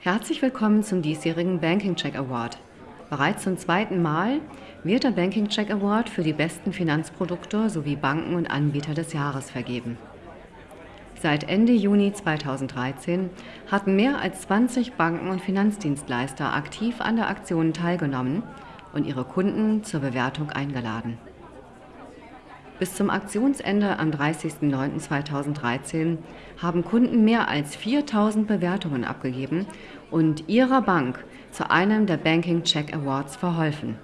Herzlich willkommen zum diesjährigen Banking Check Award. Bereits zum zweiten Mal wird der Banking Check Award für die besten Finanzprodukte sowie Banken und Anbieter des Jahres vergeben. Seit Ende Juni 2013 hatten mehr als 20 Banken und Finanzdienstleister aktiv an der Aktion teilgenommen und ihre Kunden zur Bewertung eingeladen. Bis zum Aktionsende am 30.09.2013 haben Kunden mehr als 4000 Bewertungen abgegeben und ihrer Bank zu einem der Banking Check Awards verholfen.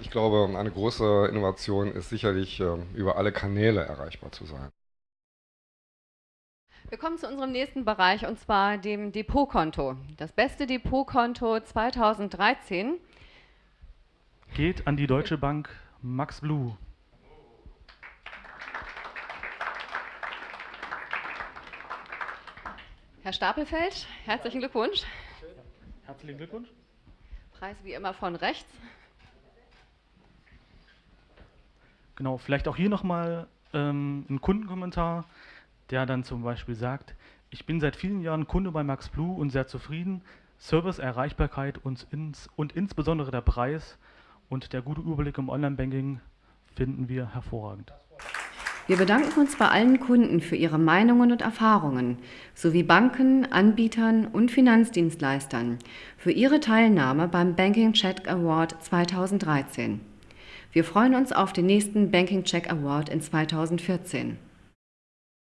Ich glaube, eine große Innovation ist sicherlich, ähm, über alle Kanäle erreichbar zu sein. Wir kommen zu unserem nächsten Bereich und zwar dem Depotkonto. Das beste Depotkonto 2013 geht an die Deutsche Bank Max Blue. Herr Stapelfeld, herzlichen Glückwunsch. Herzlichen Glückwunsch. Preis wie immer von rechts. Genau, vielleicht auch hier nochmal ähm, ein Kundenkommentar, der dann zum Beispiel sagt, ich bin seit vielen Jahren Kunde bei Max Blue und sehr zufrieden. Service, Erreichbarkeit und, ins, und insbesondere der Preis und der gute Überblick im Online-Banking finden wir hervorragend. Wir bedanken uns bei allen Kunden für ihre Meinungen und Erfahrungen sowie Banken, Anbietern und Finanzdienstleistern für ihre Teilnahme beim Banking Check Award 2013. Wir freuen uns auf den nächsten Banking Check Award in 2014.